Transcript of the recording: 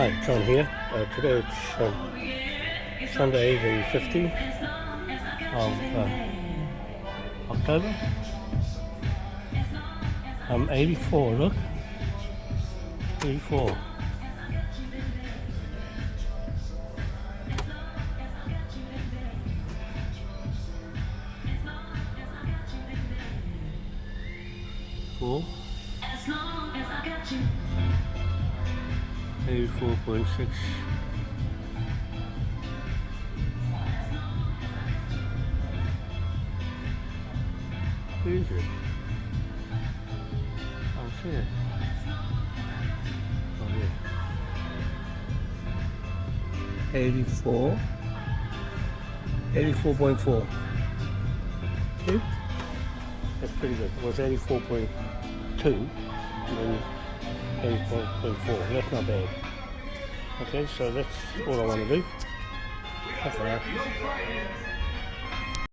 Hi, John here. Uh, today it's um, Sunday the 15th of uh, October. I'm 84, look. 84. Cool. 84.6 Where is it? Oh, I'll see. Oh yeah. 84 84.4 See? That's pretty good. It was 84.2 and then 84.4. That's not bad. Okay, so that's all I want to do.